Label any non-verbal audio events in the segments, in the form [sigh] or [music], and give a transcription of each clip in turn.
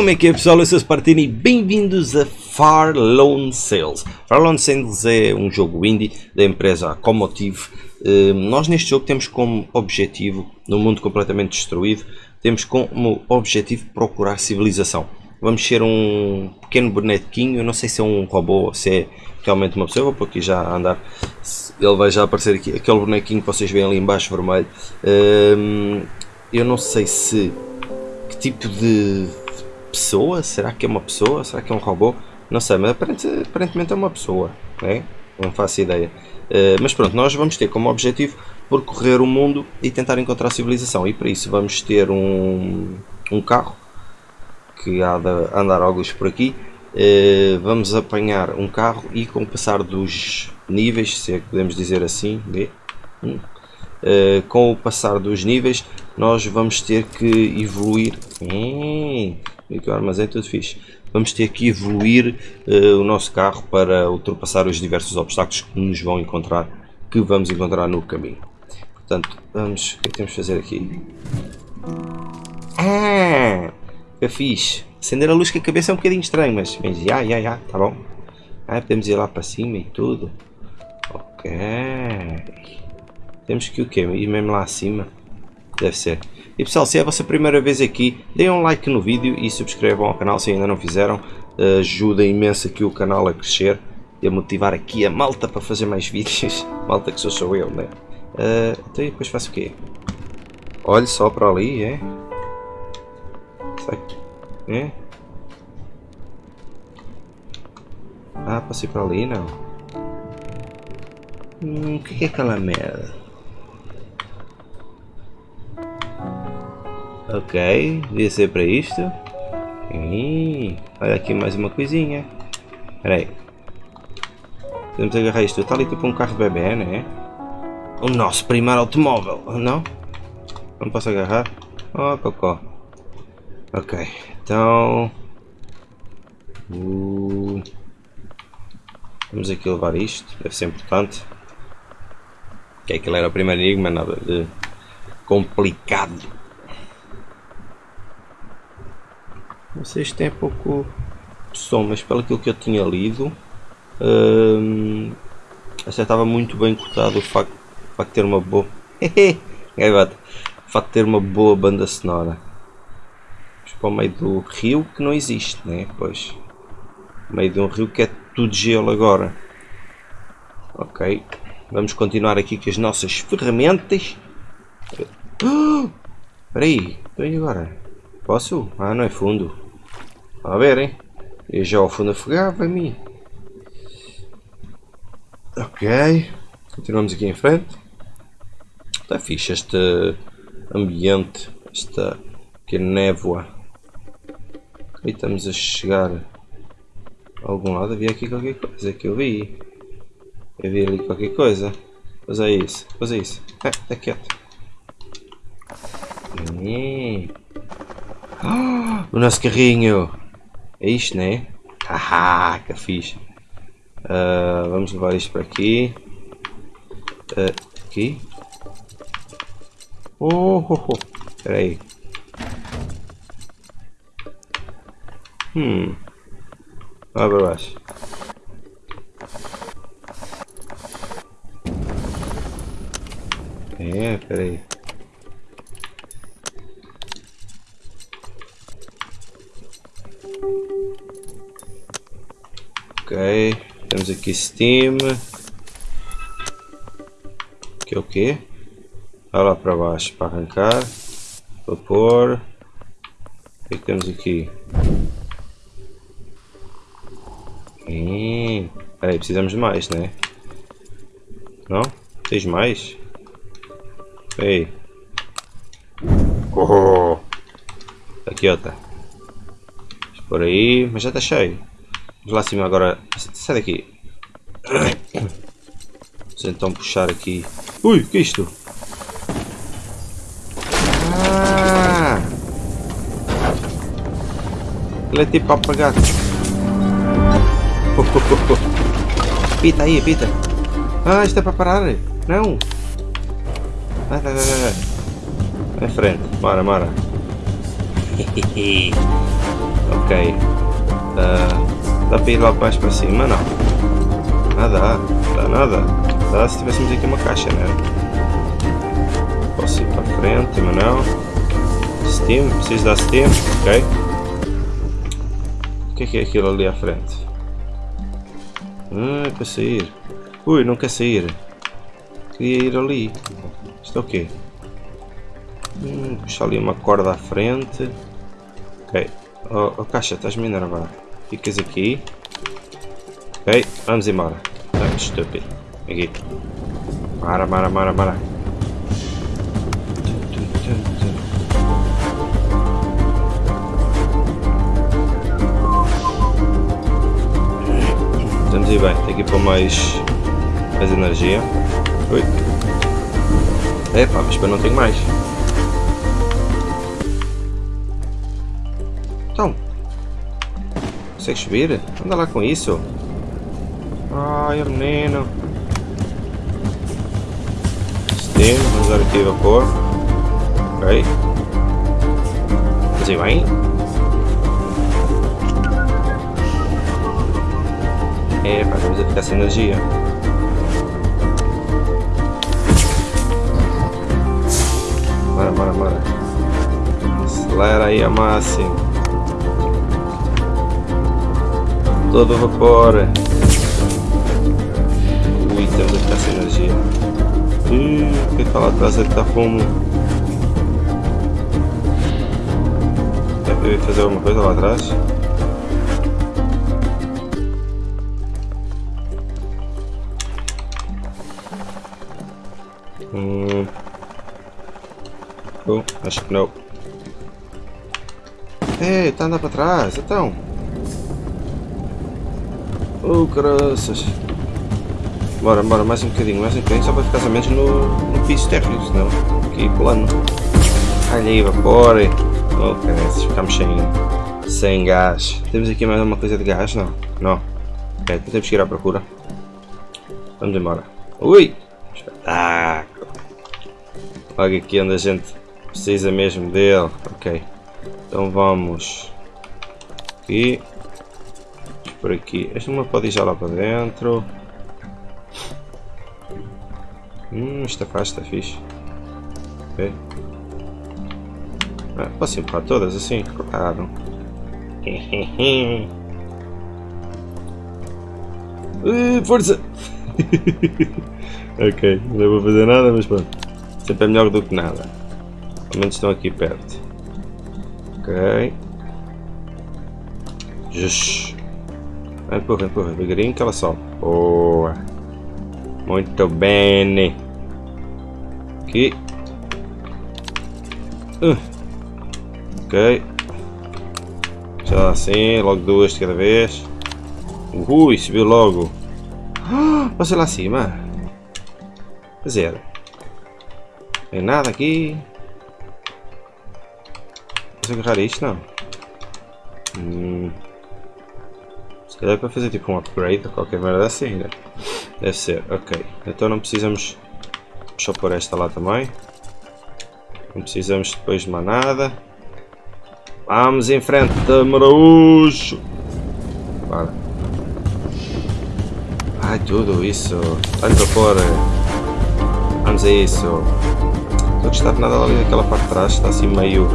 Como é que é pessoal? Eu sou o Spartini e bem-vindos a Far Lone Sales. Far Lone Sales é um jogo indie da empresa Comotive. Uh, nós neste jogo temos como objetivo, num mundo completamente destruído, temos como objetivo procurar civilização. Vamos ser um pequeno bonequinho, eu não sei se é um robô ou se é realmente uma pessoa, vou pôr aqui já andar, ele vai já aparecer aqui, aquele bonequinho que vocês veem ali embaixo vermelho. Uh, eu não sei se que tipo de pessoa? Será que é uma pessoa? Será que é um robô? Não sei, mas aparentemente é uma pessoa, né? não faço ideia. Uh, mas pronto, nós vamos ter como objetivo percorrer o mundo e tentar encontrar civilização. E para isso vamos ter um, um carro que há de andar alguns por aqui. Uh, vamos apanhar um carro e com o passar dos níveis, se é que podemos dizer assim, uh, com o passar dos níveis nós vamos ter que evoluir. Hum, que o armazém tudo fixe. Vamos ter que evoluir uh, o nosso carro para ultrapassar os diversos obstáculos que nos vão encontrar, que vamos encontrar no caminho. Portanto, vamos, o que é que temos de fazer aqui? Ah, que fixe. Acender a luz com a cabeça é um bocadinho estranho, mas, mas já, já, já, tá bom. Ah, podemos ir lá para cima e tudo. Ok. Temos que o quê? Ir mesmo lá acima? Deve ser. E pessoal, se é a vossa primeira vez aqui, deem um like no vídeo e subscrevam ao canal se ainda não fizeram. Ajuda imenso aqui o canal a crescer e a motivar aqui a malta para fazer mais vídeos. [laughs] Malta que sou, eu, né? Uh, então e depois faço o quê? Olhe só para ali, é? Sai. É? Ah, passei para ali, não? Hum, o que é aquela merda? Ok, devia ser para isto. Ih, olha aqui mais uma coisinha. Espera aí. Podemos agarrar isto. Está ali tipo um carro bebê, né? O nosso primeiro automóvel. Não? Não posso agarrar? Oh, cocó. Ok, então... Uh, vamos aqui levar isto. Deve ser importante. Que aquilo era o primeiro enigma, nada de complicado. Vocês têm pouco som, mas pelo que eu tinha lido, hum, muito bem cortado o facto, o facto de ter uma boa. [laughs] o facto de ter uma boa banda sonora. Mas para o meio do rio que não existe, né? Pois. No meio de um rio que é tudo gelo agora. Ok. Vamos continuar aqui com as nossas ferramentas. [gasps] Espera aí, então agora? Posso? Ah, não é fundo. A ver, hein? E já o fundo afogava em mim. Ok. Continuamos aqui em frente. Está fixe este ambiente. Esta pequena névoa. E estamos a chegar a algum lado. Havia aqui qualquer coisa que eu vi. Eu vi ali qualquer coisa. Pois é isso. Pois é isso. É, está quieto. [gasps] O nosso carrinho. É isto, né? Haha, que fixe. Uh, vamos levar isto para aqui. Uh, aqui. Oh, oh, oh. Espera aí. Hum. Vai para baixo. É, espera Ok, temos aqui Steam. Que é o que? Vai lá para baixo para arrancar. Vapor. O que, é que temos aqui? Hum, aí precisamos de mais, né? Não? Tens mais? Ei. Oh. Aqui, ó, tá. Por aí, mas já está cheio. Lá cima agora. Sai daqui. Vamos então puxar aqui. Ui, que é isto? Ah! Ele é tipo apagado. [laughs] Pita aí, pita. Ah, isto é para parar. Não. Vai, vai, vai, vai. Vai em frente. Mara, mara. [laughs] Ok. Uh, dá para ir lá mais para cima? Não. Nada, dá nada. Dá se tivéssemos aqui uma caixa, né? Posso ir para frente, mas não. Steam, preciso dar Steam, ok. O que é é aquilo ali à frente? Ah, é para sair. Ui, não quer sair. Queria ir ali. Isto é o quê? Hum, puxa ali uma corda à frente. Ok. Oh, oh caixa, estás-me a enervar. Ficas aqui. Ok, vamos embora. Ah, estúpido. Aqui. Mara, mara, mara, mara. Estamos aí bem. Tem que ir para mais, mais energia. Ui. Epá, mas para não tenho mais. Então. Consegue subir? Anda lá com isso. Ai, menino. Steam, vamos usar aqui vapor. Ok. Fazer bem. É, pá, vamos ficar sem energia. Bora, bora, bora. Acelera aí a máximo. Todo vapor. Ui, temos a ficar sem energia. Ih, o que está lá atrás? Ele está fumo. Deve fazer alguma coisa lá atrás? Hum. Acho que não. Ei, está andando para trás, então. Oh, graças. Bora, bora, mais um bocadinho, mais um bocadinho, só para ficar somente no, no piso térreo, senão aqui plano. Olha aí, vapor. Oh, caras, ficamos sem, sem gás. Temos aqui mais alguma coisa de gás? Não, não. Ok, então temos que ir à procura. Vamos embora. Ui! Espetáculo! Logo aqui onde a gente precisa mesmo dele. Ok. Então vamos aqui por aqui. Esta uma pode ir já lá para dentro. Hum, esta faz, está fixe. Ok. Ah, posso empurrar todas assim? Claro. [laughs] uh, força! [laughs] ok, não vou fazer nada, mas pronto. Sempre é melhor do que nada. Pelo menos estão aqui perto. Ok. Just. Empurra, empurra, devagarinho que ela sobe. Boa. Muito bem. Aqui. Uh. Ok. Já assim, logo duas de cada vez. Ui, subiu logo. Ah, você lá acima. Zero. Tem nada aqui. Posso agarrar isto? Não. Hum. Calhar é para fazer tipo um upgrade ou qualquer merda assim, né? Deve ser, ok. Então não precisamos só pôr esta lá também. Não precisamos depois de mais nada. Vamos em frente, Maraújo! Bora. Ai, tudo isso. Vamos a pôr. Vamos a isso. Estou a gostar de nada ali naquela parte de trás, está assim meio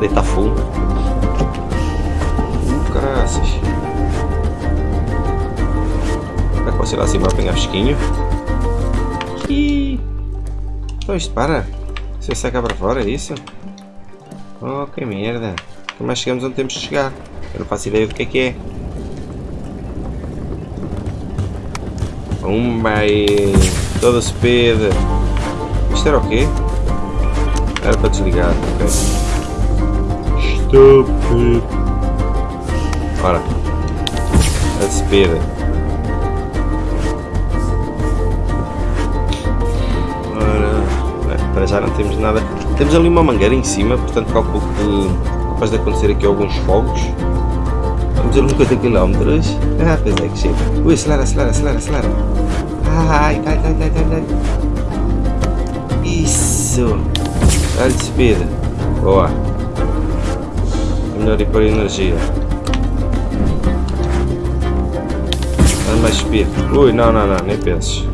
deita full. Uh. Sei lá, assim vai apanhar fresquinho. E... Então isto para. Você saca para fora, é isso? Oh, que merda. Como mais chegamos onde temos de chegar? Eu não faço ideia do que é que é. Um bem... Toda speed. Isto era o quê? Era para desligar, ok. Stupid. Ora. A speed. Para já não temos nada. Temos ali uma mangueira em cima, portanto calculo que capaz de acontecer aqui alguns fogos. Vamos a 50 km. Ah, pois é que chega. Ui, acelera, acelera, acelera, acelera. Ai, vai, vai, vai, vai. Isso. Olha de speed. Boa. É melhor ir para a energia. Anda mais speed. Ui, não, não, não, nem penses.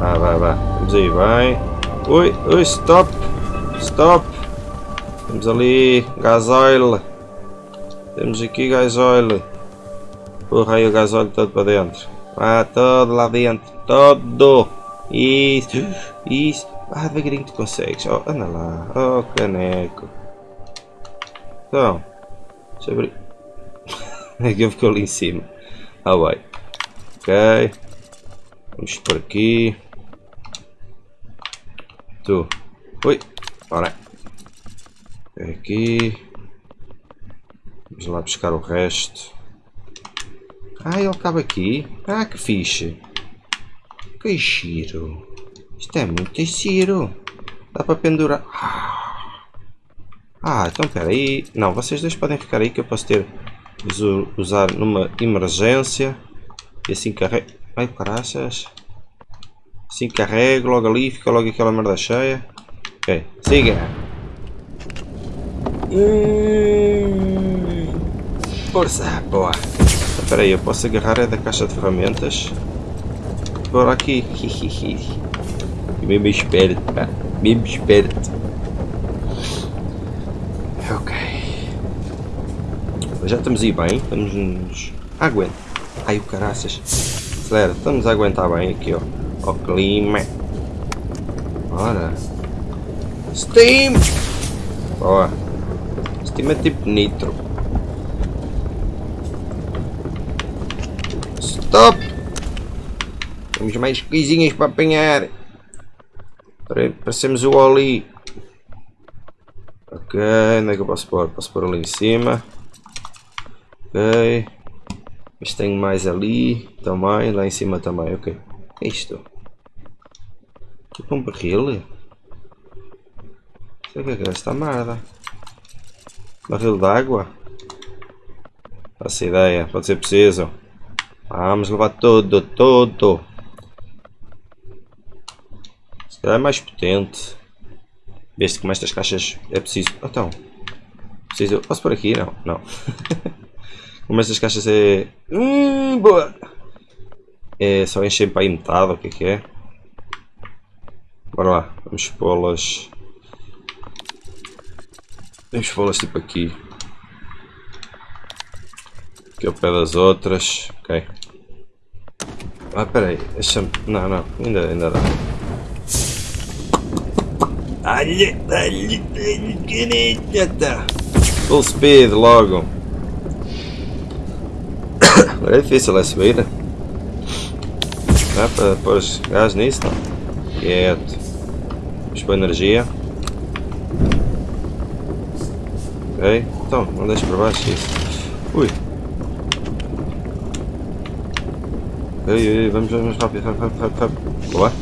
Ah, vai, vai. Vamos aí, vai. Ui, ui, stop. Stop. Temos ali gasóleo. Temos aqui gasóleo. Porra aí o gasóleo todo para dentro. Ah, todo lá dentro. Todo. Isso. Isso. Ah, devagarinho tu consegues. Oh, anda lá. Oh, caneco. Então. Deixa eu abrir. [laughs] Aquilo ficou ali em cima. Ah, vai. Ok. Vamos por aqui. Tu. Ui. Ora. Aqui. Vamos lá buscar o resto. Ah, ele cabe aqui. Ah, que fixe. Que giro. Isto é muito giro. Dá para pendurar. Ah, então espera aí. Não, vocês dois podem ficar aí que eu posso ter usar numa emergência. E assim carrego. Ai, caraças. Assim carrego logo ali. Fica logo aquela merda cheia. Ok, siga. Hum, força, boa. Espera aí, eu posso agarrar é da caixa de ferramentas. Por aqui. [laughs] Mesmo esperto, pá. Mesmo esperto. Ok. Já estamos aí bem. Estamos nos... Aguenta. Ai, o caraças. Acelera. Estamos a aguentar bem aqui, ó. O clima. Ora. Steam! Boa. Steam é tipo nitro. Stop! Temos mais coisinhas para apanhar. Parecemos o Oli. Ok, onde é que eu posso pôr? Posso pôr ali em cima. Ok. Mas tenho mais ali também, lá em cima também, ok. É isto? Tipo um barril? Sei o que é esta merda. Barril d'água? Faço ideia, pode ser preciso. Vamos levar tudo, tudo. Se calhar é mais potente. Vê-se como estas caixas é preciso. Então. Preciso. Posso por aqui? Não, não. [laughs] como estas caixas é. Hum, boa! É só encher para aí metade, o que é que é? Bora lá, vamos pô-las. Vamos pô-las tipo aqui. Aqui ao pé das outras. Ok. Ah, peraí. Deixa-me. Não, não. Ainda, ainda dá. Olha, olha, olha, já está. Full speed logo. Agora [coughs] é difícil é subir. Dá para pôr gás nisso? Não. Quieto. Pôr energia. Ok. Então, não deixe para baixo isso. Ui. Ei, ei, vamos, vamos rápido, rápido, rápido, rápido. Boa.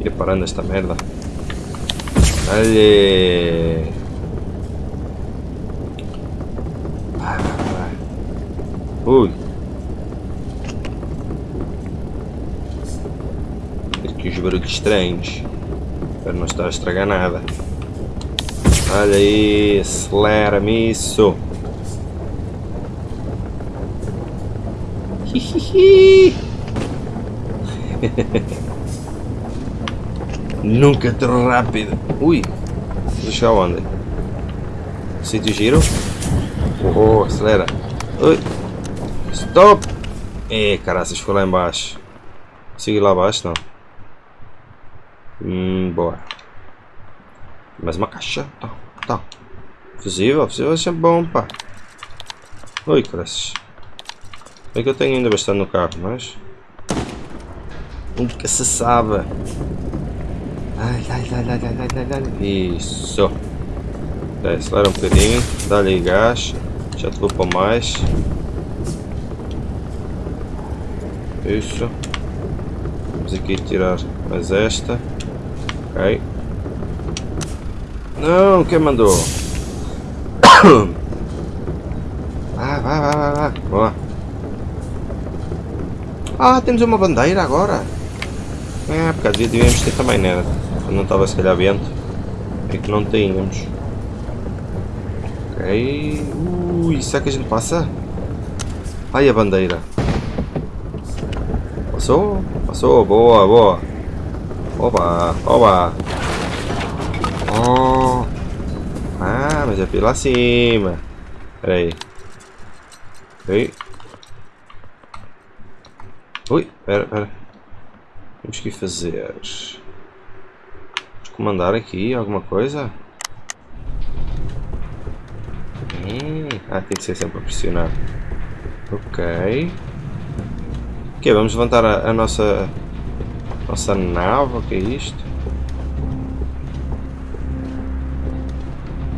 Ir parando esta merda. Vai. Ui. Aqui os barulhos estranhos. Para não estar a estragar nada. Olha aí, acelera-me isso. [laughs] Nunca tão rápido. Ui, deixa onde? Sítio giro? Oh, acelera. Ui. Stop! É, caraças, foi lá embaixo. Siga lá abaixo, não. Hum, boa. Mais uma caixa. Tá, tá. Fusível, fusível é sempre bom, pá. Ui, caraças. É que eu tenho ainda bastante no carro, mas... Nunca se sabe. Ai, ai, ai, ai, ai, ai, ai, Isso. É, acelera um bocadinho. Dá-lhe gás. Já te vou para mais. Isso. Vamos aqui tirar mais esta. Ok. Não, quem mandou? Ah, vai, vai, vai, vai. Boa. Ah, temos uma bandeira agora. É, por causa devíamos ter também, né? Quando não estava se calhar vento. É que não tínhamos. Ok. Ui, será que a gente passa? Ai, a bandeira. Passou? Passou, boa, boa. Oba, oba. Oh. Ah, mas é pela cima. Pera aí. Ui. Ui, pera, pera. Temos que fazer. Comandar aqui alguma coisa? Hum, ah, tem que ser sempre a pressionar. Ok. Ok, vamos levantar a, a nossa nossa nave, o que é isto?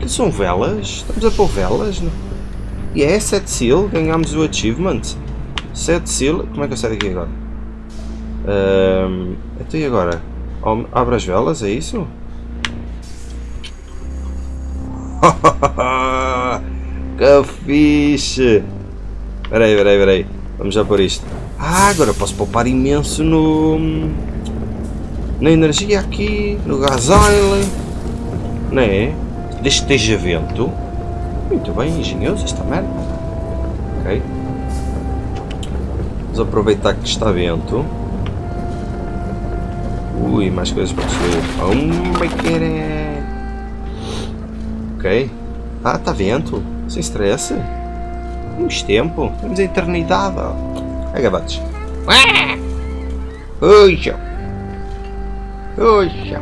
Que são velas? Estamos a pôr velas? Não? E é Set Seal, ganhámos o achievement. Set Seal, como é que eu saio daqui agora? Um, então e agora? Abre as velas, é isso? [laughs] que fixe! Peraí, peraí, peraí. Vamos já por isto. Ah, agora posso poupar imenso no... Na energia aqui, no gasóleo. É? Que esteja vento. Muito bem, engenhoso esta merda. Ok. Vamos aproveitar que está vento. Ui, mais coisas para destruir. Oh, Ok. Ah, está vento. Sem stress. Temos tempo. Temos a eternidade. Agabates. Puxa. Puxa.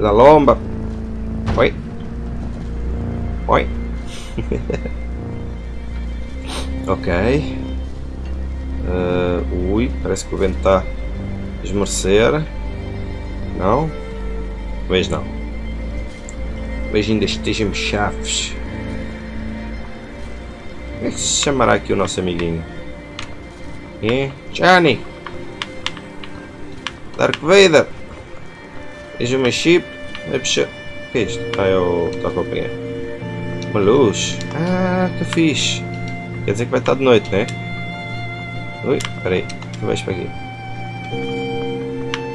Da lomba. Oi. Oi. [laughs] ok. Uh, ui, parece que o vento está a esmorecer. Não? Mas não. Mas ainda estejamos chaves. Como é que se chamará aqui o nosso amiguinho? É? Johnny! Dark Vader! Veja uma chip. O que é isto? Ah, que está a acompanhar. Uma luz. Ah, que fixe. Quer dizer que vai estar de noite, né? Ui, peraí. Tu vais para aqui.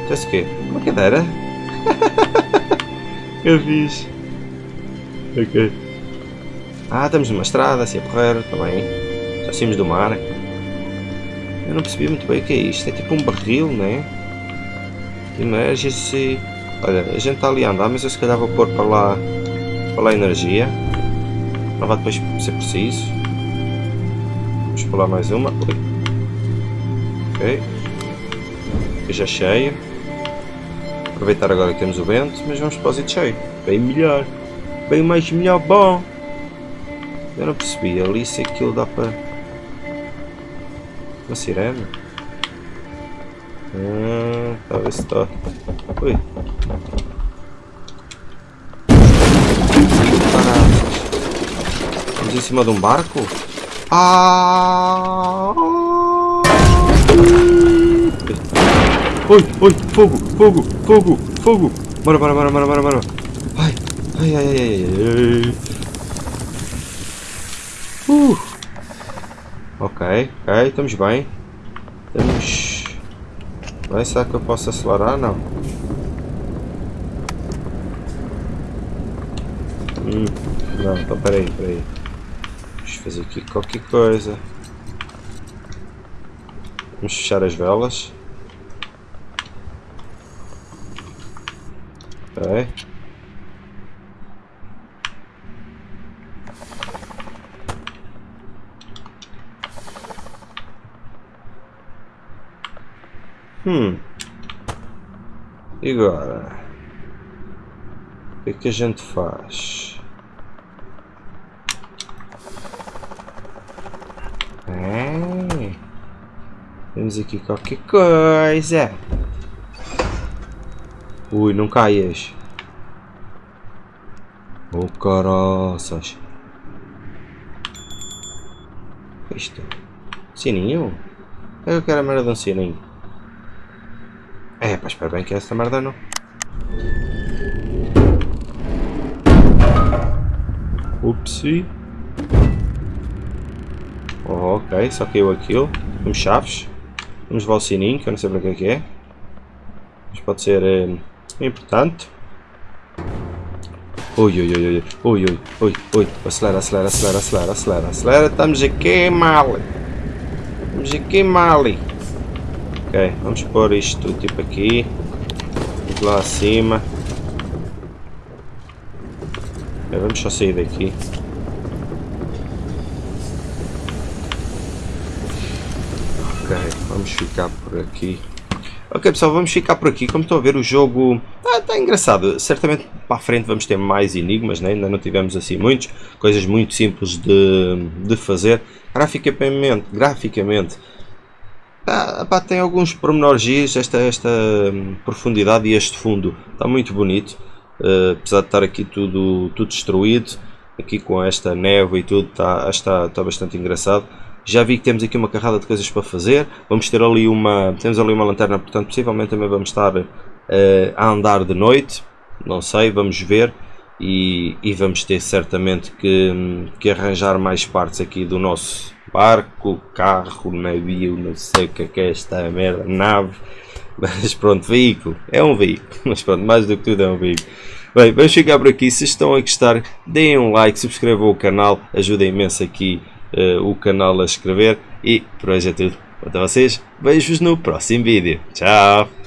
Já se quê? Uma cadeira? [laughs] que fixe. Ok. Ah, estamos numa estrada, assim a correr, também. Já saímos do mar. Eu não percebi muito bem o que é isto. É tipo um barril, né? Emergency. Olha, a gente está ali a andar, mas eu se calhar vou pôr para lá, para lá energia. Não vai depois ser preciso. Vamos pôr lá mais uma. Ui. Ok. Aqui já cheio. Aproveitar agora que temos o vento, mas vamos para o cheio. Bem melhor. Bem mais melhor, bom. Eu não percebi, ali se aquilo dá para... Uma sirene? Hum, talvez está... Ui. Estamos em cima de um barco? Ah! Oi, oi, fogo, fogo, fogo, fogo! Bora, bora, bora, bora, bora, bora! Ai, ai, ai, ai, ai, ai. Uh. Ok, ok, estamos bem. Temos... Bem, será que eu posso acelerar? Não. Hum, não, então peraí, peraí. Vamos fazer aqui qualquer coisa. Vamos fechar as velas. Ok. Hum. E agora? O que é que a gente faz? É. Temos aqui qualquer coisa. Ui, não caias. Oh, caroças. Isto. Sininho? Eu quero a merda de um sininho. É, pá, espero bem que esta merda não. Upsi. Oh, ok, só caiu aquilo. Temos chaves. Temos valsininho, que eu não sei para que é que é. Mas pode ser é, importante. Ui, ui, ui, ui, ui, ui, ui, acelera, acelera, acelera, acelera, acelera, acelera, estamos aqui mal. Estamos aqui mal. Ok, vamos pôr isto tipo aqui. Lá acima. Vamos só sair daqui. Ok, vamos ficar por aqui. Ok pessoal, vamos ficar por aqui. Como estão a ver o jogo está tá engraçado. Certamente para a frente vamos ter mais enigmas, né? ainda não tivemos assim muitos. Coisas muito simples de, de fazer. Graficamente, graficamente tá, pá, tem alguns pormenores, esta, esta hum, profundidade e este fundo está muito bonito. Uh, apesar de estar aqui tudo, tudo destruído, aqui com esta neve e tudo, está, está, está bastante engraçado. Já vi que temos aqui uma carrada de coisas para fazer. Vamos ter ali uma, temos ali uma lanterna, portanto possivelmente também vamos estar uh, a andar de noite. Não sei, vamos ver. E, e vamos ter certamente que, que arranjar mais partes aqui do nosso barco, carro, navio, não sei o que é, é esta merda, nave. [laughs] Mas pronto, veículo, é um veículo, [laughs] mas pronto, mais do que tudo é um veículo. Bem, vamos ficar por aqui, se estão a gostar, deem um like, subscrevam o canal, ajuda imenso aqui uh, o canal a escrever e por hoje é tudo. Quanto a vocês, vejo-vos no próximo vídeo. Tchau!